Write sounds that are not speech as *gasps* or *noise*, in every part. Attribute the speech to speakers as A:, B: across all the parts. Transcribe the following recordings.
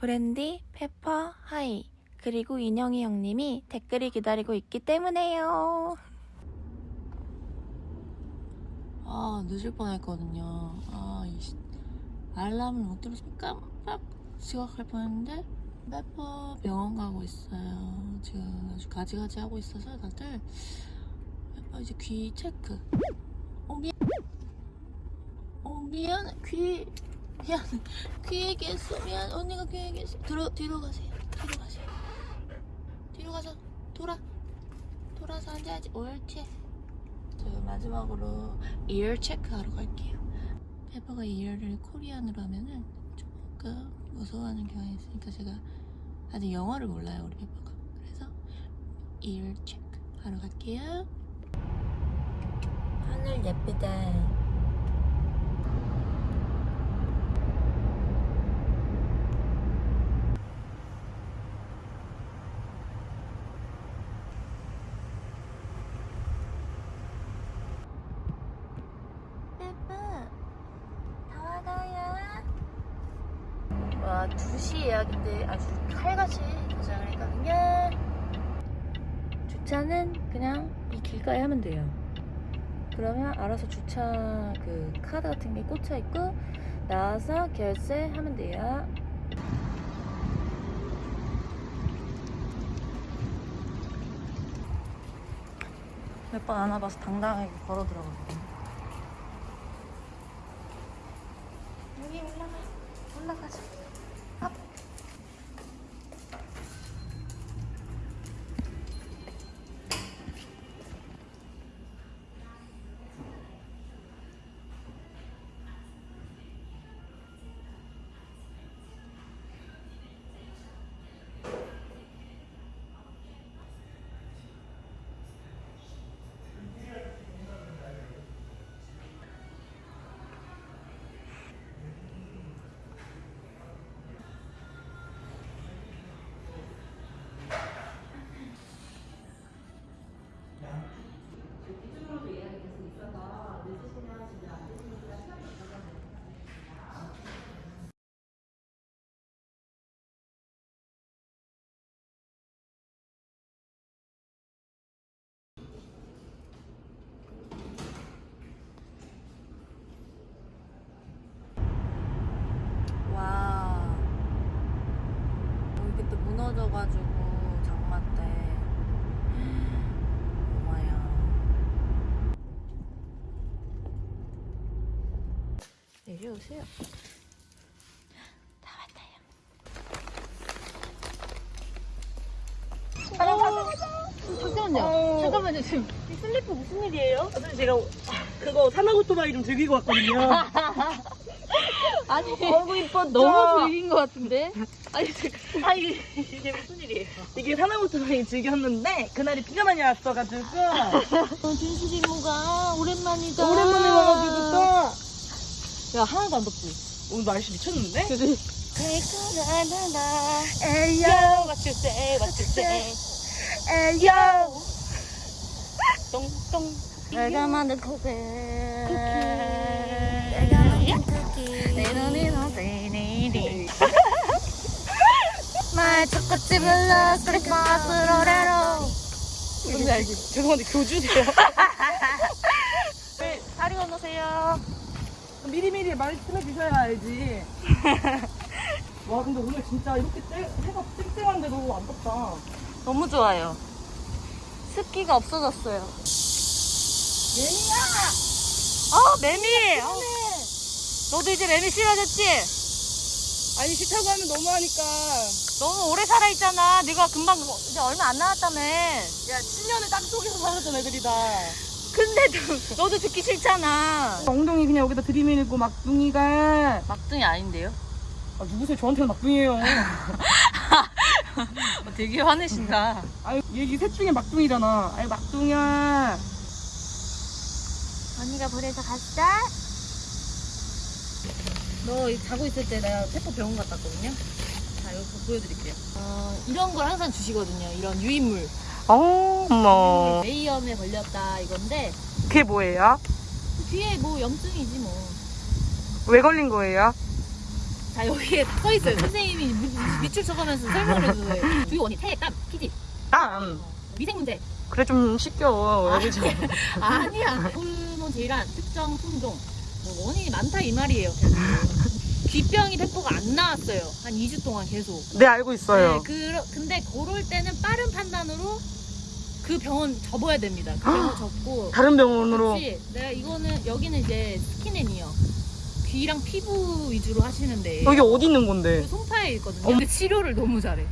A: 브랜디, 페퍼, hi, 그리고 인형이 형님이 댓글이 기다리고 있기 때문에요. 아, 늦을 뻔했거든요. 아, 이 씨, 알람을 못 들어서 깜빡 지각할 뻔했는데 페퍼 병원 가고 있어요. 지금 아주 가지가지 하고 있어서 다들 페퍼 이제 귀 체크. 어, 미안. 어, 미안. 귀. 미안. 귀 얘기했어. 미안. 언니가 귀 얘기했어. 뒤로, 뒤로 가세요. 뒤로 가세요. 뒤로 가서 돌아. 돌아서 앉아야지. 옳지. 저 마지막으로 ear check 하러 갈게요. 페퍼가 ear를 Korean으로 하면은 조금 무서워하는 경향이 있으니까 제가 아직 영어를 몰라요, 우리 페퍼가. 그래서 ear check 하러 갈게요. 하늘 예쁘다. 페퍼, 다 와가요. 와, 2시 예약인데 아주 칼같이 도착을 했거든요. 주차는 그냥 이 길가에 하면 돼요. 그러면 알아서 주차 그 카드 같은 게 꽂혀 있고 나와서 결제하면 돼요. 몇 번 안 와봐서 당당하게 걸어 들어가거든요. 내려오세요. 다 왔다요.
B: 잠깐만요. 잠깐만요. 지금 이 슬리퍼 무슨 일이에요? 사실 제가 그거 산악오토바이 좀 즐기고 왔거든요. *laughs*
C: 아니 *laughs*
B: 어구 이뻤죠?
C: 너무 즐긴 것 같은데? 아니 잠깐
B: 아 이게, 이게 무슨 일이에요? 이게 산악오토바이 즐겼는데 그날이 비가 많이 왔어가지고 *laughs*
C: 진실 이모가 오랜만이다
B: 오랜만에 와가지고 또
C: 야 하나도 안 덥지?
B: 오늘 날씨 미쳤는데?
C: 그지?
B: 에이요
C: What you say, what you say
B: 에이요
C: 똥똥
A: 내가 만든 쿠키.
C: 내가 만든 쿠키 내 눈이 너네들이 *laughs*
A: 말 초코칩 불러 크리스마스 노래로.
C: 뭔지 알지?
B: 죄송한데 교주세요 *laughs*
C: 다리 건너세요
B: 미리미리 말씀해 주셔야 알지. 와 근데 오늘 진짜 이렇게 쨍, 해가 쨍쨍한데도 안 덥다.
C: 너무 좋아요. 습기가 없어졌어요.
B: 예니야!
C: 아 매미! 아, 너도 이제 매미 싫어졌지?
B: 아니 싫다고 하면 너무하니까.
C: 너무 오래 살아있잖아. 네가 금방 이제 얼마 안 남았다며.
B: 야 10년을 땅 속에서 살았던 애들이 다
C: 근데 너, *laughs* 너도 듣기 싫잖아.
B: 엉덩이 그냥 여기다 들이밀고 막둥이가.
C: 막둥이 아닌데요?
B: 아 누구세요? 저한테는 막둥이에요. *laughs*
C: 어, 되게 화내신다.
B: 아유 얘기 셋 중에 막둥이잖아. 아유 막둥이야.
A: 언니가 보내서 갔어?
C: 너 자고 있을 때 내가 페퍼 병원 갔다 왔거든요. 자 이거 보여드릴게요. 어, 이런 걸 항상 주시거든요. 이런 유인물
B: 어머
C: 메이염에 걸렸다 이건데
B: 그게 뭐예요?
C: 뒤에 뭐 염증이지 뭐.
B: 왜 걸린 거예요?
C: 자 여기에 다써 있어요. 선생님이 무-
A: 대출 쳐가면서 설명을 해주세요. 주요 원인 태액감, 피지,
B: 아, 음.
A: 위생 문제.
B: 그래 좀 시켜. 좀.
A: 아니야. 호르몬 질환, 특정 품종. 뭐 원인이 많다 이 말이에요. 귀병이 페퍼가 안 나왔어요. 한 2주 동안 계속.
B: 네 알고 있어요.
A: 네, 그, 근데 그럴 때는 빠른 판단으로 그 병원 접어야 됩니다. 그 병원 접고.
B: 다른 병원으로.
A: 그렇지. 내가 이거는 여기는 이제 skin and ear. 귀랑 피부 위주로 하시는데.
B: 여기 어디 있는
A: 그
B: 건데?
A: 송파에 있거든요. 근데 치료를 너무 잘해.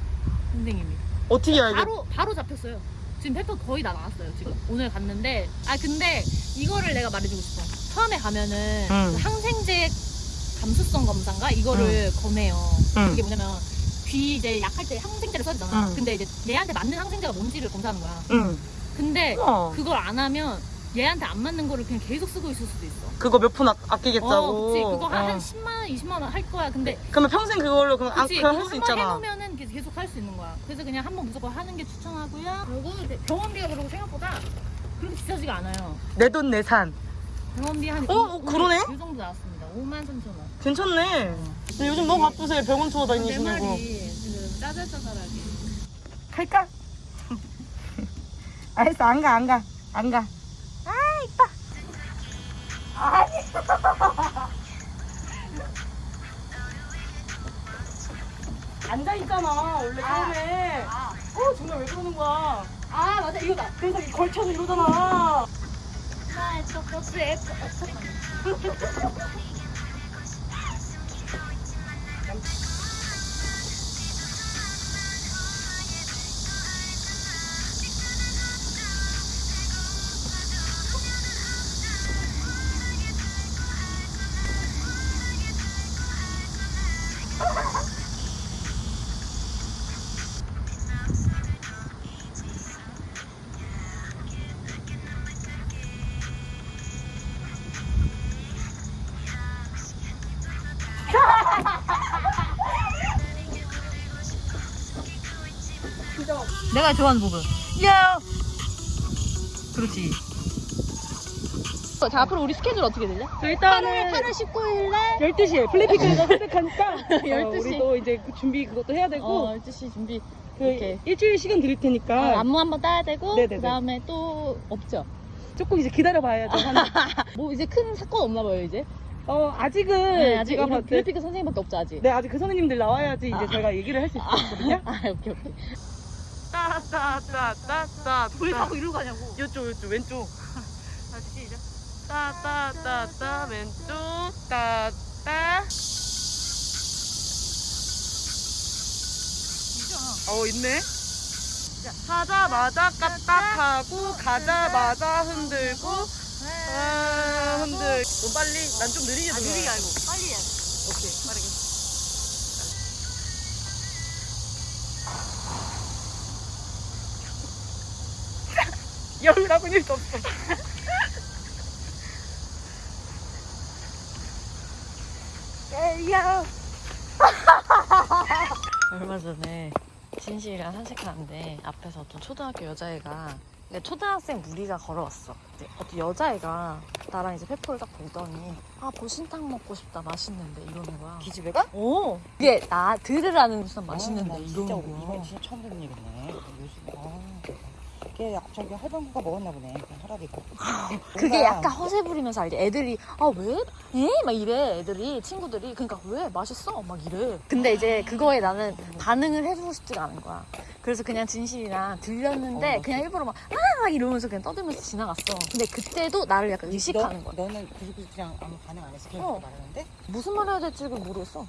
A: 선생님이.
B: 어떻게 알게?
A: 바로 바로 잡혔어요. 지금 피부 거의 다 나았어요. 지금 오늘 갔는데 아 근데 이거를 내가 말해주고 싶어. 처음에 가면은
B: 응.
A: 그 항생제 감수성 검사인가 이거를 검해요.
B: 응.
A: 그게 뭐냐면 귀 이제 약할 때 항생제를 써주잖아.
B: 응.
A: 근데 이제 얘한테 맞는 항생제가 뭔지를 검사하는 거야.
B: 응.
A: 근데
B: 어.
A: 그걸 안 하면 얘한테 안 맞는 거를 그냥 계속 쓰고 있을 수도 있어.
B: 그거 몇 푼 아끼겠다고.
A: 어, 그치. 그거 한,
B: 어.
A: 한 10만 원, 20만 원 할 거야. 근데
B: 그러면 평생 그걸로 그럼 안
A: 그치,
B: 그냥
A: 그거
B: 할수
A: 한번
B: 있잖아.
A: 해놓으면은 계속, 할 수 있는 거야. 그래서 그냥 한 번 무조건 하는 게 추천하고요. 그리고 병원비가 그리고 생각보다 그렇게 비싸지가 않아요.
B: 내 돈 내산.
A: 병원비 한
B: 어, 어, 그러네?
A: 이 정도 나왔습니다. 5만 3천 원.
B: 괜찮네. 근데 요즘 너무 바쁘세요. 병원 투어 거.
A: 말이 지금 짜잘짜잘하게.
B: 갈까? *laughs* 알았어 안 가 안 가 안 가. 아 이뻐. 아니. *laughs* 앉아 있잖아 원래 처음에.
A: 아,
B: 어 정말 왜 그러는 거야?
A: 아 맞아 이거다.
B: 그래서 이 걸쳐서 이러잖아.
A: 나 저것도 예뻐. 내가 좋아하는 부분. 야. 그렇지. 자 앞으로 우리 스케줄 어떻게 되냐?
B: 저 일단은
A: 8월 19일날
B: 12시에 블랙피크가 시작하니까
A: 12시.
B: 우리도 이제 그 준비 그것도 해야 되고
A: 어 12시 준비.
B: 그
A: 오케이.
B: 일주일 시간 드릴 테니까
A: 어, 안무 한번 따야 되고
B: 네네네.
A: 그다음에 또 없죠.
B: 조금 이제 기다려 봐야죠. 한-
A: 뭐 이제 큰 사건 없나 봐요 이제.
B: 어 아직은
A: 네, 아직
B: 제가
A: 우리
B: 봤을 때
A: 블랙피크 선생님밖에 없죠 아직.
B: 네 아직 그 선생님들 나와야지 이제
A: 아.
B: 저희가 얘기를 할 수 있거든요.
A: 아 오케이 오케이.
B: 따따따따따
A: 왜 자꾸 이러고 가냐고.
B: 요쪽 요쪽 왼쪽 *laughs* 다시 시작 따따따따 왼쪽 따따 어 있네 하자마자 까딱하고 가자마자 흔들고 아, 흔들. 너 빨리 난 좀 느리게
A: 아 느리게 알고. 빨리 돼.
B: 오케이 빠르게. 열나고 일도 없어 에이야
D: 얼마 전에 진실이랑 산책하는데 앞에서 어떤 초등학교 여자애가 초등학생 무리가 걸어왔어. 어떤 여자애가 나랑 이제 페퍼를 딱 보더니 아 보신탕 먹고 싶다 맛있는데 이러는 거야.
E: 기집애가?
D: 오 이게 나 들으라는 무슨 맛있는데
E: 진짜
D: 이러는 거야.
E: 진짜 처음 듣는 얘기네. 요즘 아, 걔 저기 할방구가 먹었나 보네. 그 하라비고. *gasps*
D: 그게 약간 허세 부리면서 알지? 애들이 아 왜? 에? 막 이래 애들이 친구들이 그러니까 왜 맛있어? 막 이래. 근데 이제 그거에 나는 반응을 해주고 싶지가 않은 거야. 그래서 그냥 진실이랑 들렸는데
E: 어.
D: 그냥 일부러 막 아! 막 이러면서 그냥 떠들면서 지나갔어. 근데 그때도 나를 약간 의식하는 거야.
E: 너는 그렇게 그냥 아무 반응 안 해서 계속
D: 어.
E: 말하는데
D: 무슨 말 해야 될지 모르겠어.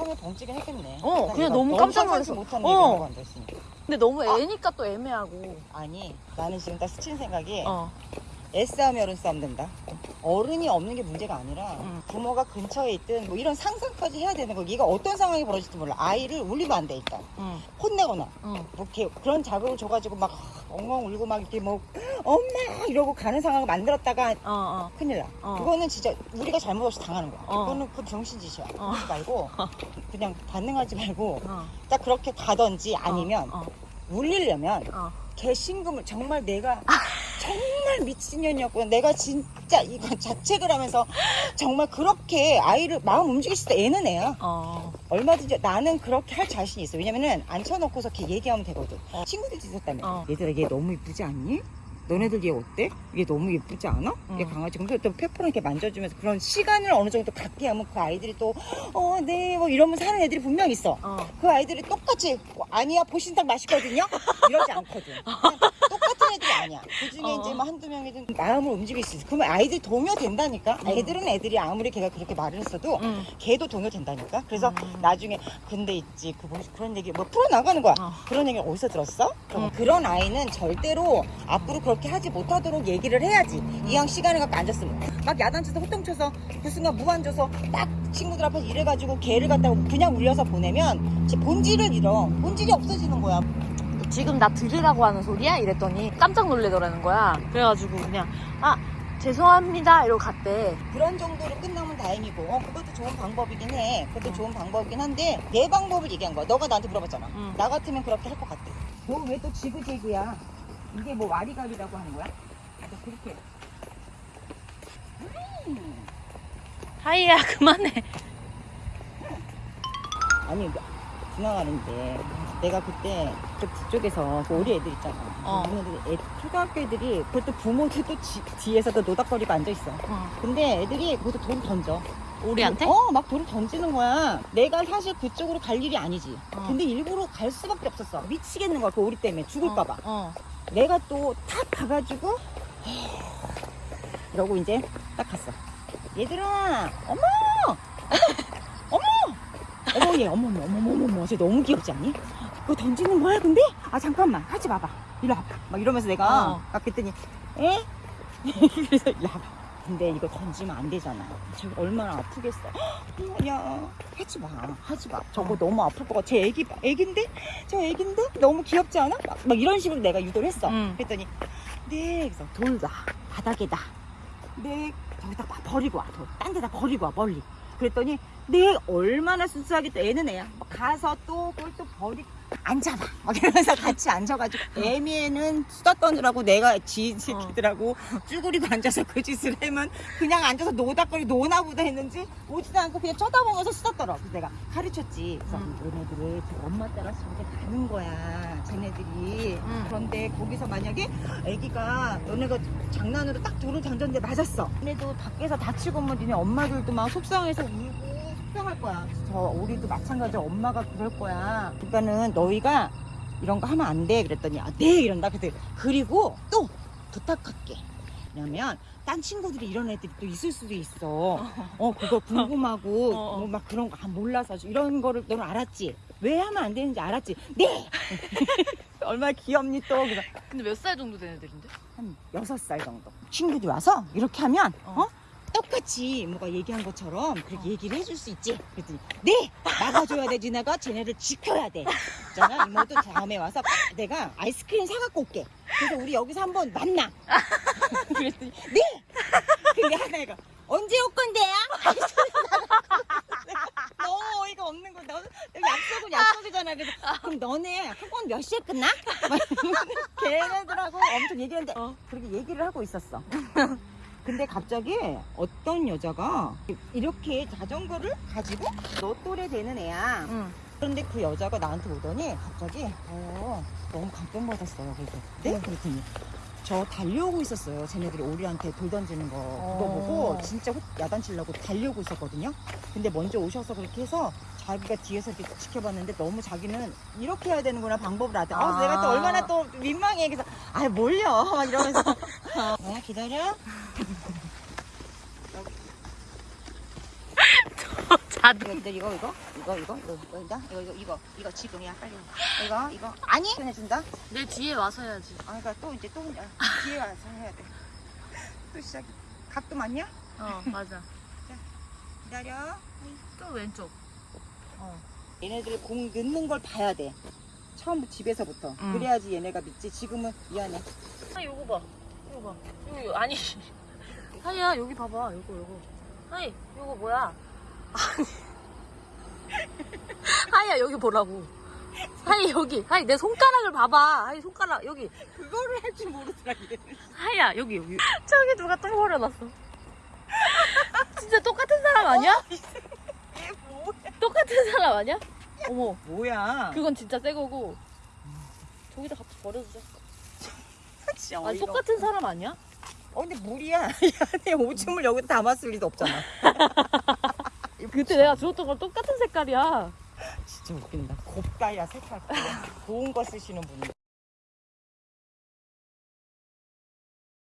E: 형이 덩치긴 했겠네.
D: 어, 그냥 너무 깜짝 놀랐어.
E: 못하는
D: 어.
E: 얘기하고 앉아있으니까.
D: 근데 너무 애니까 또 애매하고.
E: 아니 나는 지금 딱 스친 생각이
D: 어.
E: 애싸움이 어른 싸움 된다. 어른이 없는 게 문제가 아니라
D: 응.
E: 부모가 근처에 있든 뭐 이런 상상까지 해야 되는 거. 얘가 어떤 상황이 벌어질지 몰라. 아이를 울리면 안 돼 일단.
D: 응.
E: 혼내거나
D: 응.
E: 뭐 이렇게 그런 자극을 줘가지고 막 엉엉 울고 막 이렇게 뭐 엄마 이러고 가는 상황을 만들었다가
D: 어, 어.
E: 큰일 나.
D: 어.
E: 그거는 진짜 우리가 잘못 없이 당하는 거야.
D: 어.
E: 그거는 그 병신짓이야.
D: 어.
E: 그러지 말고 *laughs* 그냥 반응하지 말고
D: 어.
E: 딱 그렇게 가든지 아니면
D: 어.
E: 울리려면
D: 어.
E: 개신금을 정말 내가 정말 미친년이었고요. 내가 진짜 이거 자책을 하면서 정말 그렇게 아이를 마음 움직일 때 애는 애야.
A: 어.
E: 얼마든지 나는 그렇게 할 자신이 있어. 왜냐면은 앉혀놓고서 이렇게 얘기하면 되거든. 친구들도 있었다며.
A: 어.
E: 얘들아 얘 너무 이쁘지 않니? 너네들 얘 어때? 얘 너무 예쁘지 않아? 얘
A: 응.
E: 강아지. 근데 또 페퍼랑 이렇게 만져주면서 그런 시간을 어느 정도 갖게 하면 그 아이들이 또, 어, 네, 뭐 이러면서 하는 애들이 분명 있어.
A: 어.
E: 그 아이들이 똑같이, 어, 아니야, 보신탕 맛있거든요? 이러지 않거든. *laughs* 똑 같은 애들이 아니야. 그 중에
A: 어.
E: 이제 뭐 한두 명이든 마음을 움직일 수 있어. 그러면 아이들이 동요된다니까? 애들은 애들이 아무리 걔가 그렇게 말을 했어도
A: 응.
E: 걔도 동요된다니까? 그래서
A: 음.
E: 나중에, 근데 있지, 그, 뭐, 그런 얘기, 뭐 풀어나가는 거야.
A: 어.
E: 그런 얘기 어디서 들었어? 그럼
A: 응.
E: 그런 아이는 절대로 앞으로 그렇게 하지 못하도록 얘기를 해야지. 이왕 시간을 갖고 앉았으면. 막 야단쳐서 호통쳐서 그 순간 무안줘서 딱 친구들 앞에서 이래가지고 걔를 갖다 그냥 울려서 보내면 제 본질을 잃어. 본질이 없어지는 거야.
A: 지금 나 들으라고 하는 소리야? 이랬더니 깜짝 놀래더라는 거야. 그래가지고 그냥 아 죄송합니다 이러고 갔대.
E: 그런 정도로 끝나면 다행이고 어, 그것도 좋은 방법이긴 해. 그것도 좋은 방법이긴 한데 내 방법을 얘기한 거야. 너가 나한테 물어봤잖아.
A: 응.
E: 나 같으면 그렇게 할 것 같아. 너 왜 또 지그재그야? 이게 뭐 와리가리라고 하는 거야? 너 그렇게
A: 하이야 그만해.
E: 아니 지나가는데 내가 그때 그 뒤쪽에서 그 우리 애들 있잖아.
A: 어.
E: 걔네들 애, 초등학교 애들이 그것도 부모들 또 지- 뒤에서 또 노닥거리고 앉아 있어.
A: 어.
E: 근데 애들이 그것도 돈 던져.
A: 우리한테?
E: 어, 막 돌을 던지는 거야. 내가 사실 그쪽으로 갈 일이 아니지.
A: 어.
E: 근데 일부러 갈 수밖에 없었어. 미치겠는 거야. 그 오리 때문에 죽을까봐.
A: 어.
E: 내가 또 탁 가가지고 이러고 이제 딱 갔어. 얘들아, 어머, 어머, 어머, 어머 얘, 어머, 어머, 어머, 어머, 어머, 쟤 너무 귀엽지 않니? 그거 던지는 거야, 근데? 아 잠깐만, 하지 마봐. 일로 와봐. 막 이러면서 내가
A: 어.
E: 딱 그랬더니, 에? *laughs* 그래서 일로 와봐. 근데 이거 던지면 안 되잖아. 저거 얼마나 아프겠어. 헉, *gasps* 야, 하지 마, 하지 마. 저거 너무 아플 것 같아. 쟤 애기, 봐. 애긴데? 저 애긴데? 너무 귀엽지 않아? 막, 막 이런 식으로 내가 유도를 했어.
A: 응.
E: 그랬더니, 네, 그래서 돌 놔. 바닥에다. 네, 저기다 막 버리고 와. 돌. 딴 데다 버리고 와, 멀리. 그랬더니, 네, 얼마나 순수하게 또 애는 애야. 막 가서 또 그걸 또 버리, 앉아봐. 막 이러면서 같이 앉아가지고, 애미애는 수다 떠느라고 내가 지 새끼들하고 쭈그리고 앉아서 그 짓을 하면 그냥 앉아서 노닥거리 노나 보다 했는지 오지도 않고 그냥 쳐다보면서 수다 떨어. 그래서 내가 가르쳤지. 그래서
A: 응.
E: 얘네들이 저 엄마 따라서 저렇게 가는 거야. 쟤네들이.
A: 응.
E: 그런데 거기서 만약에 애기가 너네가 장난으로 딱 돌을 던졌는데 맞았어. 얘네도 밖에서 다치고 오면 니네 엄마들도 막 속상해서 울고 속상할 거야. 저 우리도 마찬가지로 엄마가 그럴 거야. 그러니까는 너희가 이런 거 하면 안 돼. 그랬더니 아, 네 이런다. 그랬더니 그리고 또 부탁할게. 왜냐면 딴 친구들이 이런 애들이 또 있을 수도 있어. 어 그거 궁금하고 *laughs*
A: 어, 어.
E: 뭐막 그런 거 아, 몰라서 이런 거를 너는 알았지? 왜 하면 안 되는지 알았지? 네. *laughs* 얼마나 귀엽니 또 그래서
A: 근데 몇 살 정도 된 애들인데?
E: 한 여섯 살 정도. 친구들이 와서 이렇게 하면
A: 어.
E: 어? 똑같이 뭐가 얘기한 것처럼 그렇게 얘기를 해줄 수 있지. 그랬더니 네 막아줘야 되지 내가 쟤네를 지켜야 돼. 있잖아 이모도 다음에 와서 내가 아이스크림 사갖고 올게. 그래서 우리 여기서 한번 만나. *laughs* 그랬더니 네. 근데 하나가 언제 올 건데요? *laughs* 너무 어이가 없는 거. 너 약속은 약속이잖아. 그래서 그럼 너네 학원 몇 시에 끝나? *laughs* 걔네들하고 엄청 얘기했는데
A: 어.
E: 그렇게 얘기를 하고 있었어. 근데 갑자기 어떤 여자가 이렇게 자전거를 가지고 너 또래 되는 애야.
A: 응.
E: 그런데 그 여자가 나한테 오더니 갑자기 어, 너무 감동받았어요. 그래서 네? 그랬더니 저 달려오고 있었어요. 쟤네들이 오리한테 돌 던지는 거 그거
A: 어.
E: 보고 진짜 호- 야단치려고 달려오고 있었거든요. 근데 먼저 오셔서 그렇게 해서 자기가 뒤에서 이렇게 지켜봤는데 너무 자기는 이렇게 해야 되는구나 방법을 알아. 아,
A: 아.
E: 내가 또 얼마나 또 민망해. 그래서 아 몰려 *laughs* 막 이러면서 *laughs* 어, 기다려.
A: 자두.
E: 이거 이거 이거 이거 이거 이거 이거 이거 이거 이거 이거 지금이야 빨리 이거 이거 아니 해준다.
A: 내 뒤에 와서 해야지.
E: 아 그러니까 또 이제 또 혼자 *laughs* 뒤에 와서 해야 돼. 또 시작. 각도 맞냐?
A: 어 맞아.
E: 기다려.
A: 또 왼쪽. 어.
E: 얘네들 공 넣는 걸 봐야 돼. 처음 집에서부터.
A: 응.
E: 그래야지 얘네가 믿지. 지금은 미안해.
A: 아 요거 봐. 요거 봐. 요 아니. *laughs* 하이야 여기 봐봐. 요거 요거. 하이 요거 뭐야? 아니. *laughs* 하이야 여기 보라고. 하이 여기 하이 내 손가락을 봐봐 하이 손가락 여기
E: 그거를 할 줄 모르더라 얘.
A: 하이야 여기 여기 저기 누가 똥 버려놨어 진짜 똑같은 사람 아니야?
E: 얘 뭐야?
A: 똑같은 사람 아니야? 어머
E: 뭐야?
A: 그건 진짜 새 거고 저기다 갖다 버려주자
E: 진짜
A: 아니
E: 어이가
A: 똑같은 사람 아니야?
E: 어 근데 물이야. *laughs* 이 안에 오줌을 여기다 담았을 리도 없잖아. *laughs*
A: 그때 내가 주웠던 건 똑같은 색깔이야
E: 진짜 웃긴다. 곱다야 색깔. 좋은 거 쓰시는 분이.